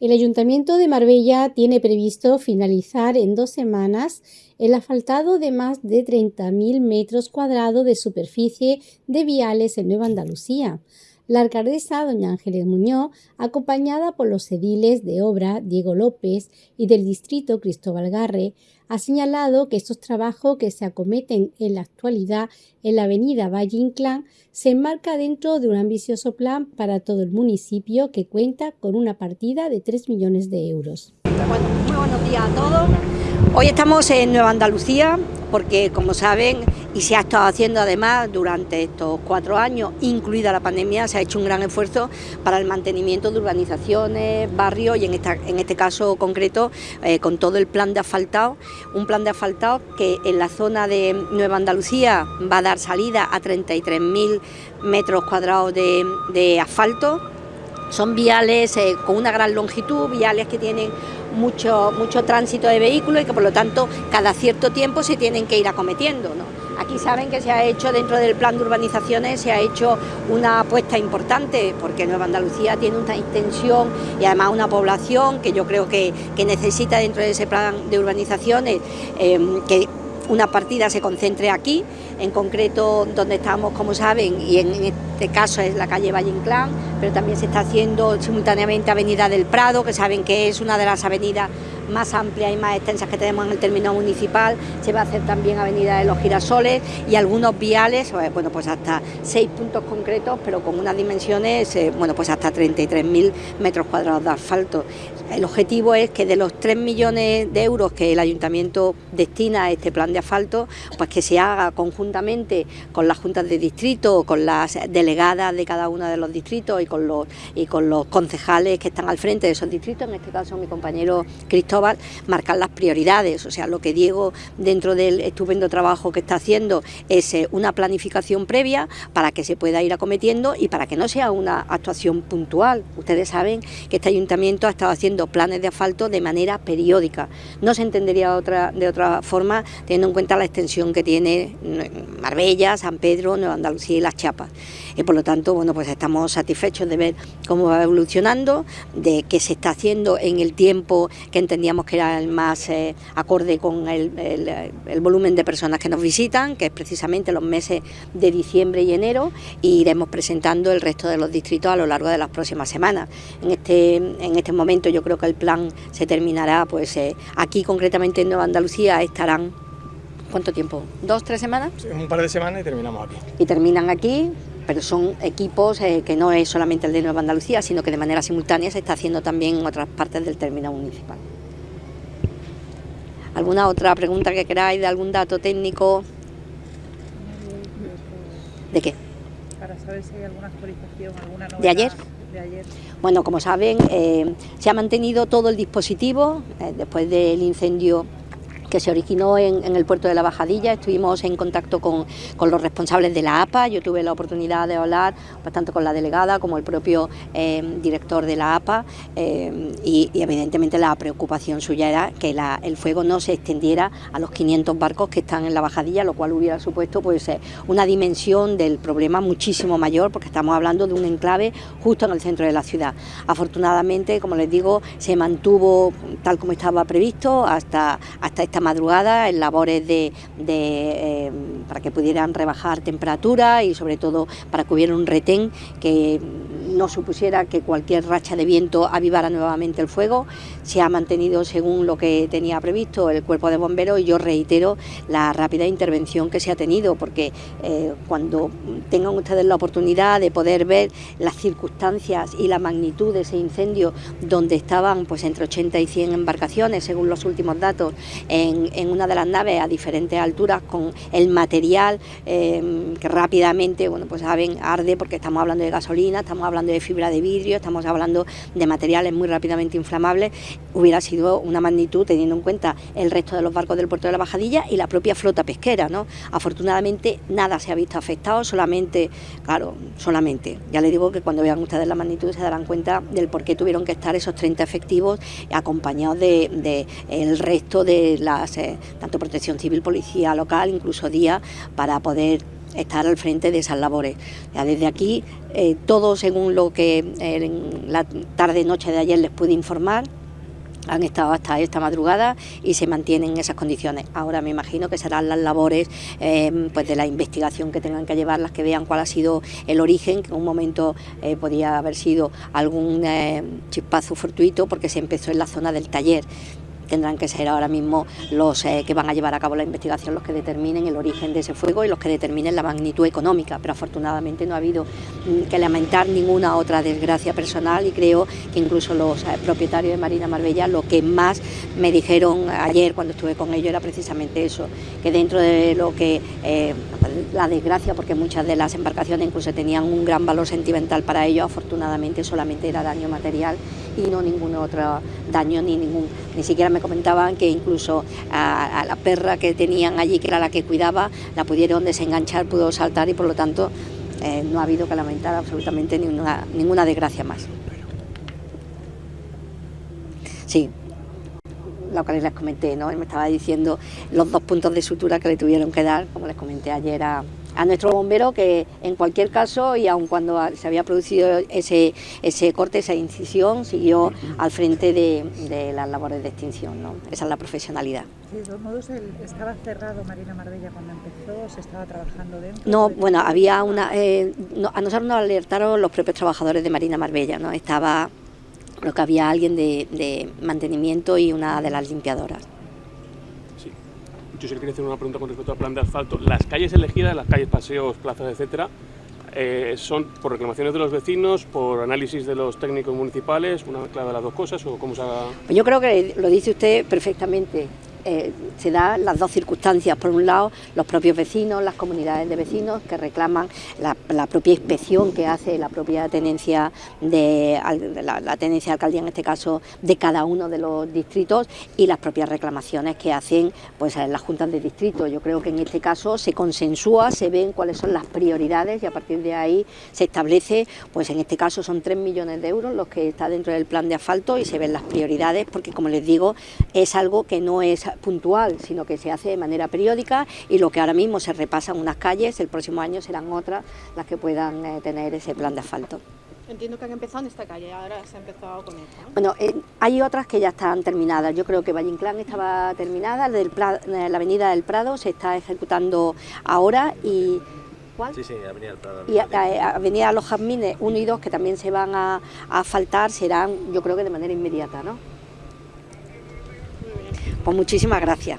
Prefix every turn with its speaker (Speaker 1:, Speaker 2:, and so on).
Speaker 1: El Ayuntamiento de Marbella tiene previsto finalizar en dos semanas el asfaltado de más de 30.000 metros cuadrados de superficie de viales en Nueva Andalucía. La alcaldesa, doña Ángeles Muñoz, acompañada por los ediles de obra Diego López y del distrito Cristóbal Garre, ha señalado que estos trabajos que se acometen en la actualidad en la avenida Valle Inclán se enmarca dentro de un ambicioso plan para todo el municipio que cuenta con una partida de 3 millones de euros.
Speaker 2: Muy buenos días a todos. Hoy estamos en Nueva Andalucía porque, como saben, y se ha estado haciendo además durante estos cuatro años, incluida la pandemia, se ha hecho un gran esfuerzo para el mantenimiento de urbanizaciones, barrios y en, este caso concreto eh, con todo el plan de asfaltado, un plan de asfaltado que en la zona de Nueva Andalucía va a dar salida a 33.000 metros cuadrados de, asfalto. Son viales eh, con una gran longitud, viales que tienen mucho, mucho tránsito de vehículos y que por lo tanto cada cierto tiempo se tienen que ir acometiendo. Aquí saben que se ha hecho dentro del plan de urbanizaciones, se ha hecho una apuesta importante, porque Nueva Andalucía tiene una extensión y además una población que yo creo que, necesita dentro de ese plan de urbanizaciones eh, que una partida se concentre aquí, en concreto donde estamos, como saben, y en este caso es la calle Valle Inclán, pero también se está haciendo simultáneamente Avenida del Prado, que saben que es una de las avenidas más amplias y más extensas que tenemos en el término municipal, se va a hacer también Avenida de los Girasoles y algunos viales, eh, bueno, pues hasta seis puntos concretos, pero con unas dimensiones, eh, bueno, pues hasta 33.000 metros cuadrados de asfalto. El objetivo es que de los 3 millones de euros que el Ayuntamiento destina a este plan de asfalto, pues que se haga conjuntamente con las juntas de distrito, con las delegadas de cada uno de los distritos y con los, y con los concejales que están al frente de esos distritos, en este caso mi compañero Cristóbal, marcar las prioridades. O sea, lo que Diego, dentro del estupendo trabajo que está haciendo, es eh, una planificación previa para que se pueda ir acometiendo y para que no sea una actuación puntual. Ustedes saben que este ayuntamiento ha estado haciendo planes de asfalto de manera periódica. No se entendería otra, de otra forma teniendo en cuenta la extensión que tiene Marbella, San Pedro, Nueva Andalucía y Las Chiapas. Y por lo tanto, bueno, pues estamos satisfechos de ver cómo va evolucionando, de qué se está haciendo en el tiempo que entendíamos que era el más eh, acorde con el, el, volumen de personas que nos visitan, que es precisamente los meses de diciembre y enero, y iremos presentando el resto de los distritos a lo largo de las próximas semanas. En este, en este momento yo creo que el plan se terminará, pues eh, aquí concretamente en Nueva Andalucía estarán, ¿cuánto tiempo? ¿Dos, tres semanas?
Speaker 3: un par de semanas y terminamos aquí.
Speaker 2: Y terminan aquí, pero son equipos eh, que no es solamente el de Nueva Andalucía, sino que de manera simultánea se está haciendo también en otras partes del término municipal. ¿Alguna otra pregunta que queráis de algún dato técnico? ¿De qué?
Speaker 4: Para saber si hay alguna actualización, alguna novedad.
Speaker 2: ¿De ayer?
Speaker 4: De ayer.
Speaker 2: Bueno, como saben, eh, se ha mantenido todo el dispositivo eh, después del incendio que se originó en, el puerto de la Bajadilla. Estuvimos en contacto con, los responsables de la APA. Yo tuve la oportunidad de hablar tanto con la delegada como el propio eh, director de la APA eh, y, evidentemente la preocupación suya era que el fuego no se extendiera a los 500 barcos que están en la Bajadilla, lo cual hubiera supuesto pues, eh, una dimensión del problema muchísimo mayor porque estamos hablando de un enclave justo en el centro de la ciudad. Afortunadamente, como les digo, se mantuvo tal como estaba previsto hasta, hasta esta madrugada en labores de, eh, para que pudieran rebajar temperatura y sobre todo para que hubiera un retén que no supusiera que cualquier racha de viento avivara nuevamente el fuego. Se ha mantenido según lo que tenía previsto el cuerpo de bomberos y yo reitero la rápida intervención que se ha tenido porque eh, cuando tengan ustedes la oportunidad de poder ver las circunstancias y la magnitud de ese incendio donde estaban pues entre 80 y 100 embarcaciones según los últimos datos en, una de las naves a diferentes alturas con el material eh, que rápidamente bueno pues saben arde porque estamos hablando de gasolina, estamos hablando de fibra de vidrio, estamos hablando de materiales muy rápidamente inflamables, hubiera sido una magnitud teniendo en cuenta el resto de los barcos del puerto de la Bajadilla y la propia flota pesquera. ¿no? Afortunadamente nada se ha visto afectado, solamente, claro, solamente. Ya les digo que cuando vean ustedes la magnitud se darán cuenta del por qué tuvieron que estar esos 30 efectivos acompañados de, el resto de las, eh, tanto protección civil, policía local, incluso día, para poder estar al frente de esas labores. Ya desde aquí, eh, todo según lo que eh, en la tarde-noche de ayer les pude informar, han estado hasta esta madrugada y se mantienen en esas condiciones. Ahora me imagino que serán las labores eh, pues de la investigación que tengan que llevar, las que vean cuál ha sido el origen, que en un momento eh, podía haber sido algún eh, chispazo fortuito porque se empezó en la zona del taller tendrán que ser ahora mismo los eh, que van a llevar a cabo la investigación los que determinen el origen de ese fuego y los que determinen la magnitud económica, pero afortunadamente no ha habido mm, que lamentar ninguna otra desgracia personal y creo que incluso los eh, propietarios de Marina Marbella lo que más me dijeron ayer cuando estuve con ellos era precisamente eso, que dentro de lo que eh, la desgracia, porque muchas de las embarcaciones incluso tenían un gran valor sentimental para ellos, afortunadamente solamente era daño material y no ningún otro daño ni ningún, ni siquiera me comentaban que incluso a, la perra que tenían allí, que era la que cuidaba, la pudieron desenganchar, pudo saltar y por lo tanto eh, no ha habido que lamentar absolutamente ninguna, ninguna desgracia más. Sí, lo que les comenté, ¿no? me estaba diciendo los dos puntos de sutura que le tuvieron que dar, como les comenté ayer a nuestro bombero que en cualquier caso y aun cuando se había producido ese, ese corte, esa incisión, siguió al frente de, las labores de extinción. ¿no? Esa es la profesionalidad.
Speaker 4: de todos modos, ¿estaba cerrado Marina Marbella cuando empezó? ¿Se estaba trabajando dentro?
Speaker 2: No, bueno, había una... Eh, a nosotros nos alertaron los propios trabajadores de Marina Marbella, ¿no? Estaba... Creo que había alguien de, de mantenimiento y una de las limpiadoras.
Speaker 5: Yo sí quería hacer una pregunta con respecto al plan de asfalto. Las calles elegidas, las calles, paseos, plazas, etcétera, eh, son por reclamaciones de los vecinos, por análisis de los técnicos municipales, una mezcla de las dos cosas o cómo se.
Speaker 2: Yo creo que lo dice usted perfectamente. Eh, se dan las dos circunstancias. Por un lado, los propios vecinos, las comunidades de vecinos que reclaman la, propia inspección que hace la propia tenencia de la, tenencia de alcaldía, en este caso, de cada uno de los distritos y las propias reclamaciones que hacen pues, las juntas de distrito. Yo creo que en este caso se consensúa, se ven cuáles son las prioridades y a partir de ahí se establece, pues en este caso son 3 millones de euros los que está dentro del plan de asfalto y se ven las prioridades porque, como les digo, es algo que no es puntual, sino que se hace de manera periódica y lo que ahora mismo se repasan unas calles, el próximo año serán otras las que puedan eh, tener ese plan de asfalto.
Speaker 6: Entiendo que han empezado en esta calle, ahora se ha empezado con esta.
Speaker 2: Bueno, eh, hay otras que ya están terminadas. Yo creo que Valle Inclán estaba terminada, del eh, la Avenida del Prado se está ejecutando ahora y
Speaker 7: ¿Cuál? Sí, sí, Avenida del Prado.
Speaker 2: Y Avenida Los Jazmines 1 y 2, que también se van a, a asfaltar, serán yo creo que de manera inmediata, ¿no? Pues muchísimas gracias.